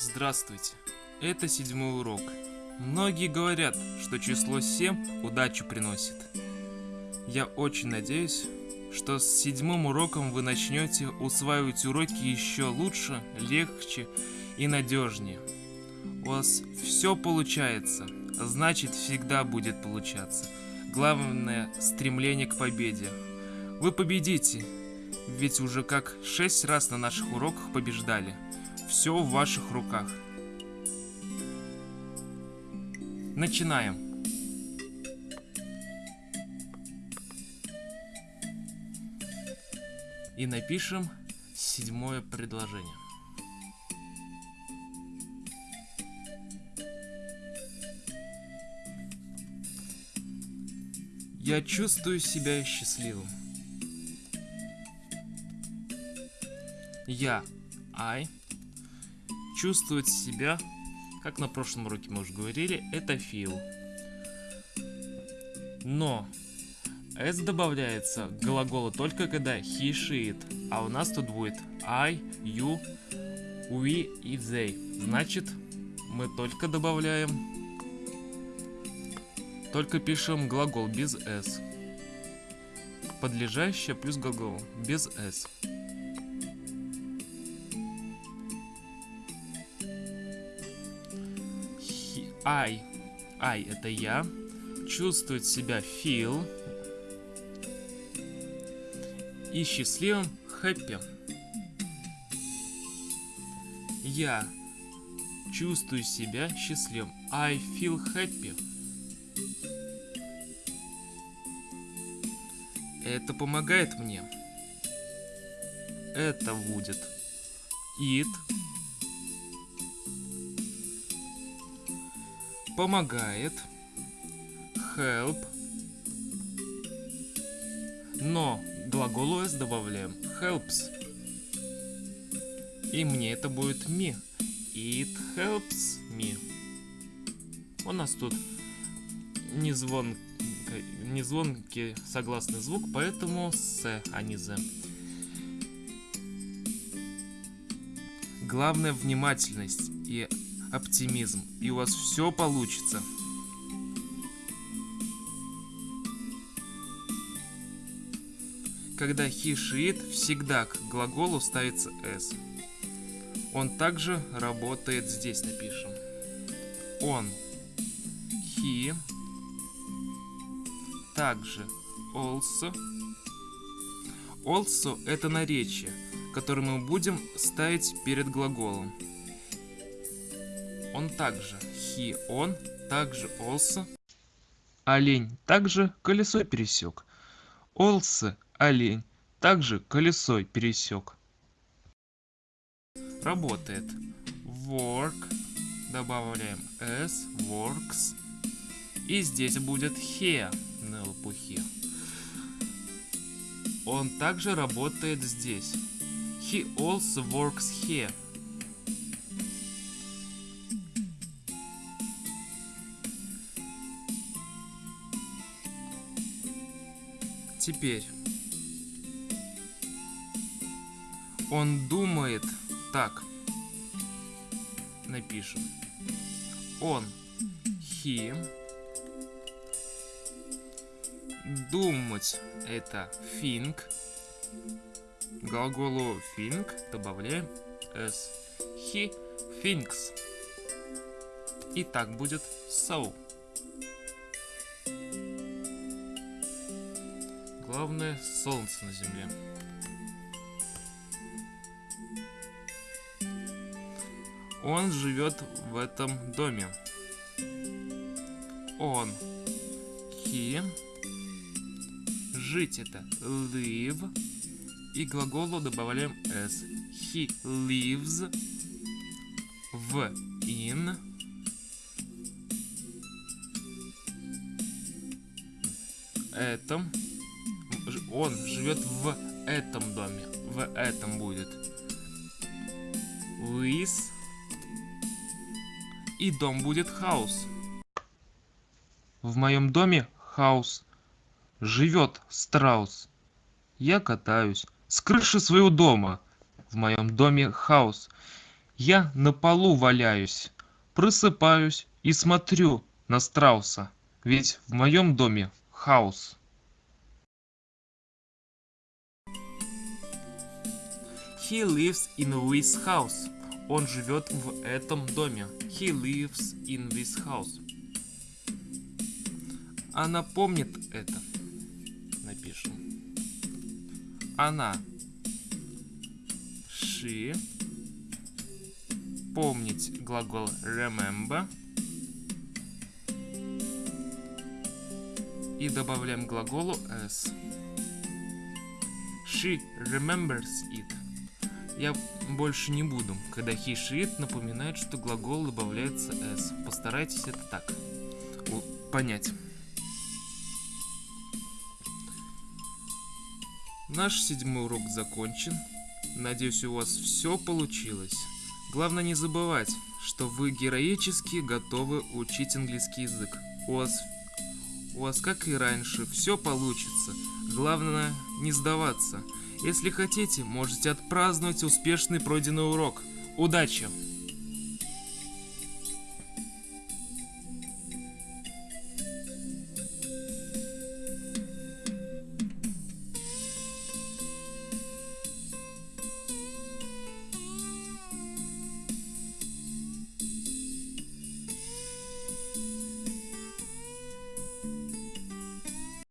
Здравствуйте. Это седьмой урок. Многие говорят, что число 7 удачу приносит. Я очень надеюсь, что с седьмым уроком вы начнете усваивать уроки еще лучше, легче и надежнее. У вас все получается, значит всегда будет получаться. Главное стремление к победе. Вы победите, ведь уже как шесть раз на наших уроках побеждали. Все в ваших руках. Начинаем. И напишем седьмое предложение. Я чувствую себя счастливым. Я, I, чувствует себя, как на прошлом уроке мы уже говорили, это feel. Но s добавляется к глаголу только когда he, she, it. А у нас тут будет I, you, we и they. Значит, мы только добавляем, только пишем глагол без s. Подлежащее плюс глагол без s. I, I это я, чувствует себя feel и счастливым happy. Я чувствую себя счастливым. I feel happy. Это помогает мне. Это будет it помогает, help, но глаголу s добавляем helps. И мне это будет me. It helps me. У нас тут не, звон, не звонкий согласный звук, поэтому с, а не з. Главное внимательность и оптимизм, и у вас все получится. Когда he, she, it, всегда к глаголу ставится s. Он также работает здесь, напишем. Он, he, также also. Also это наречие, которое мы будем ставить перед глаголом. Он также. He, он, также also. Олень также колесо пересек. Also, олень, также колесо пересек. Работает. Work. Добавляем s, works. И здесь будет here на лопухе. Он также работает здесь. He also works here. Теперь. Он думает так. Напишем. Он. He. Думать это think. Глаголу think добавляем s. He thinks. И так будет so. Главное солнце на земле. Он живет в этом доме. Он. He. Жить это live. И глаголу добавляем s. He lives в in. Этом он живет в этом доме. В этом будет. Лис. И дом будет хаус. В моем доме хаус. Живет страус. Я катаюсь с крыши своего дома. В моем доме хаус. Я на полу валяюсь, просыпаюсь и смотрю на страуса, ведь в моем доме хаос. He lives in this house. Он живет в этом доме. He lives in this house. Она помнит это. Напишем. Она. She. Помнить глагол remember. И добавляем глаголу s. She remembers it. Я больше не буду. Когда he, напоминает, что глагол добавляется s. Постарайтесь это так понять. Наш седьмой урок закончен. Надеюсь, у вас все получилось. Главное не забывать, что вы героически готовы учить английский язык. У вас, у вас как и раньше, все получится. Главное не сдаваться. Если хотите, можете отпраздновать успешный пройденный урок. Удачи!